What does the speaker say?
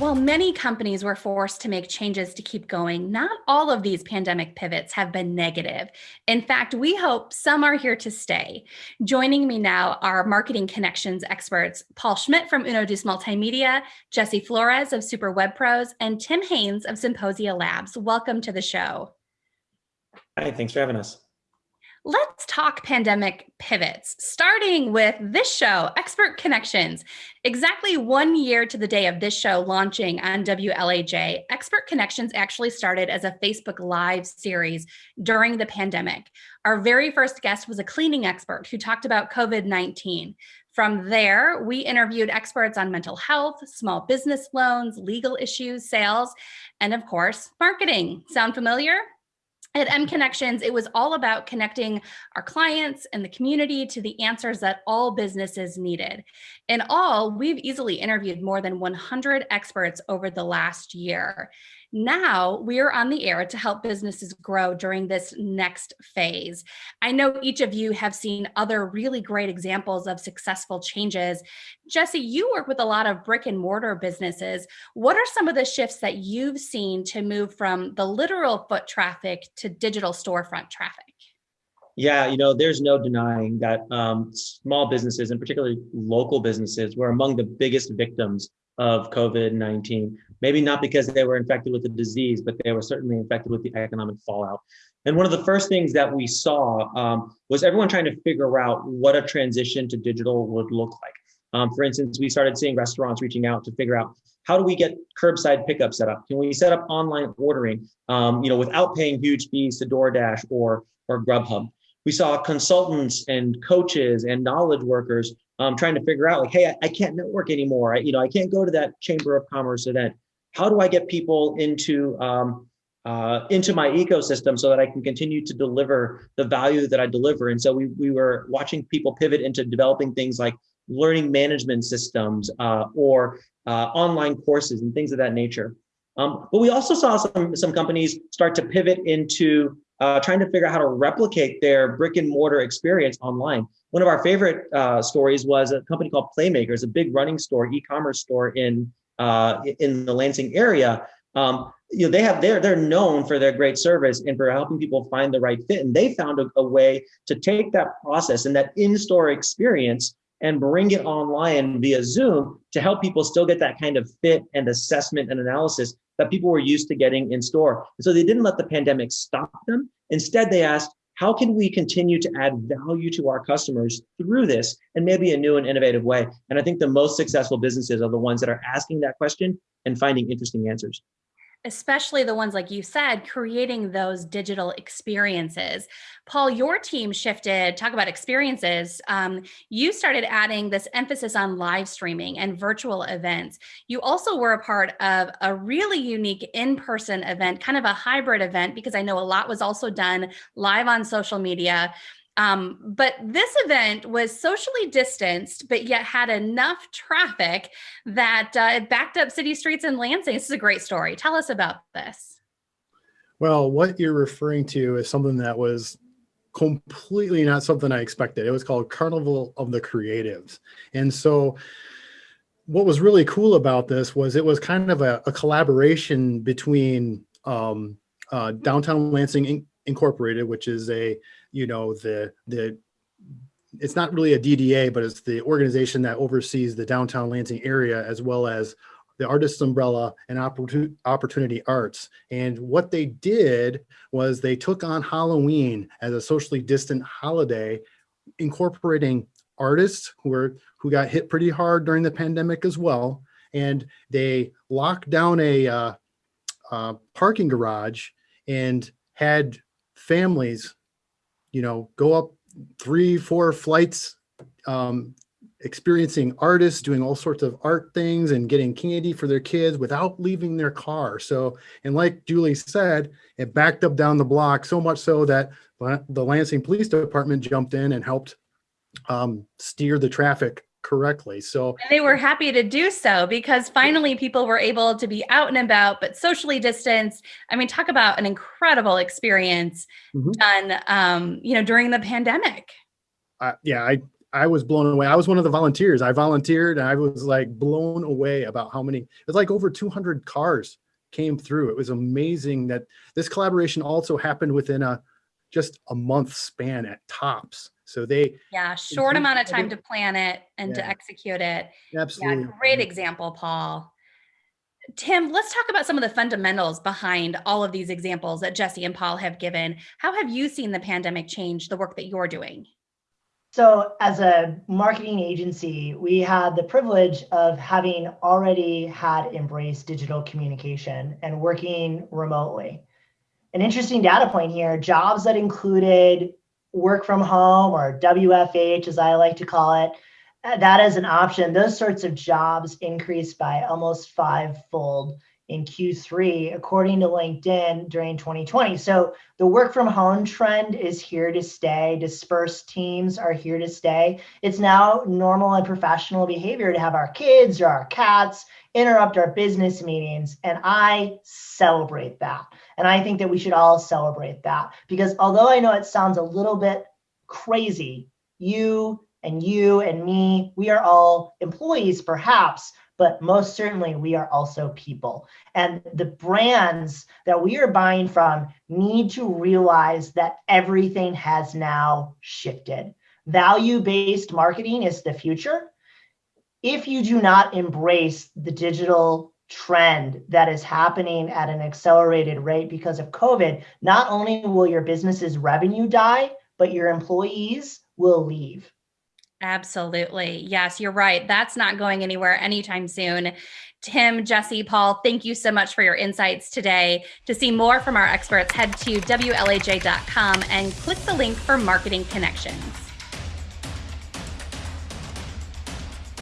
While many companies were forced to make changes to keep going, not all of these pandemic pivots have been negative. In fact, we hope some are here to stay. Joining me now are marketing connections experts, Paul Schmidt from Uno Deuce Multimedia, Jesse Flores of Super Web Pros, and Tim Haynes of Symposia Labs. Welcome to the show. Hi, thanks for having us. Let's talk pandemic pivots, starting with this show, Expert Connections. Exactly one year to the day of this show launching on WLAJ, Expert Connections actually started as a Facebook Live series during the pandemic. Our very first guest was a cleaning expert who talked about COVID 19. From there, we interviewed experts on mental health, small business loans, legal issues, sales, and of course, marketing. Sound familiar? At M Connections, it was all about connecting our clients and the community to the answers that all businesses needed. In all, we've easily interviewed more than 100 experts over the last year. Now we're on the air to help businesses grow during this next phase. I know each of you have seen other really great examples of successful changes. Jesse, you work with a lot of brick and mortar businesses. What are some of the shifts that you've seen to move from the literal foot traffic to digital storefront traffic? Yeah, you know, there's no denying that um, small businesses and particularly local businesses were among the biggest victims of COVID-19. Maybe not because they were infected with the disease, but they were certainly infected with the economic fallout. And one of the first things that we saw um, was everyone trying to figure out what a transition to digital would look like. Um, for instance, we started seeing restaurants reaching out to figure out how do we get curbside pickup set up? Can we set up online ordering, um, you know, without paying huge fees to DoorDash or or Grubhub? We saw consultants and coaches and knowledge workers um, trying to figure out like, hey, I, I can't network anymore. I, you know, I can't go to that Chamber of Commerce event. How do I get people into um, uh, into my ecosystem so that I can continue to deliver the value that I deliver? And so we we were watching people pivot into developing things like learning management systems uh, or uh, online courses and things of that nature. Um, but we also saw some some companies start to pivot into uh, trying to figure out how to replicate their brick and mortar experience online. One of our favorite uh, stories was a company called Playmakers, a big running store, e-commerce store in uh, in the Lansing area. Um, you know, they have they're they're known for their great service and for helping people find the right fit. And they found a, a way to take that process and that in-store experience and bring it online via Zoom to help people still get that kind of fit and assessment and analysis that people were used to getting in store. And so they didn't let the pandemic stop them. Instead, they asked, how can we continue to add value to our customers through this and maybe a new and innovative way? And I think the most successful businesses are the ones that are asking that question and finding interesting answers especially the ones like you said, creating those digital experiences. Paul, your team shifted, talk about experiences. Um, you started adding this emphasis on live streaming and virtual events. You also were a part of a really unique in-person event, kind of a hybrid event, because I know a lot was also done live on social media. Um, but this event was socially distanced, but yet had enough traffic that uh, it backed up city streets in Lansing. This is a great story. Tell us about this. Well, what you're referring to is something that was completely not something I expected. It was called Carnival of the Creatives. And so what was really cool about this was it was kind of a, a collaboration between um, uh, Downtown Lansing Incorporated, which is a you know, the, the, it's not really a DDA, but it's the organization that oversees the downtown Lansing area, as well as the Artists Umbrella and Opportunity Arts. And what they did was they took on Halloween as a socially distant holiday, incorporating artists who were who got hit pretty hard during the pandemic as well. And they locked down a uh, uh, parking garage and had families you know, go up three, four flights, um, experiencing artists doing all sorts of art things and getting candy for their kids without leaving their car. So, and like Julie said, it backed up down the block so much so that the Lansing Police Department jumped in and helped um, steer the traffic correctly. So and they were happy to do so because finally people were able to be out and about, but socially distanced. I mean, talk about an incredible experience mm -hmm. done, um, you know, during the pandemic. Uh, yeah, I, I was blown away. I was one of the volunteers. I volunteered and I was like blown away about how many, It's like over 200 cars came through. It was amazing that this collaboration also happened within a just a month span at tops. So they yeah, short amount of time to plan it and yeah. to execute it. Absolutely. Yeah, great example, Paul. Tim, let's talk about some of the fundamentals behind all of these examples that Jesse and Paul have given. How have you seen the pandemic change the work that you're doing? So, as a marketing agency, we had the privilege of having already had embraced digital communication and working remotely. An interesting data point here jobs that included work from home or WFH, as I like to call it, uh, that is an option. Those sorts of jobs increased by almost fivefold in Q3, according to LinkedIn during 2020. So the work from home trend is here to stay. Dispersed teams are here to stay. It's now normal and professional behavior to have our kids or our cats interrupt our business meetings. And I celebrate that. And I think that we should all celebrate that because although I know it sounds a little bit crazy, you and you and me, we are all employees perhaps, but most certainly we are also people. And the brands that we are buying from need to realize that everything has now shifted. Value based marketing is the future. If you do not embrace the digital trend that is happening at an accelerated rate because of COVID, not only will your business's revenue die, but your employees will leave. Absolutely. Yes, you're right. That's not going anywhere anytime soon. Tim, Jesse, Paul, thank you so much for your insights today. To see more from our experts, head to WLAJ.com and click the link for marketing connections.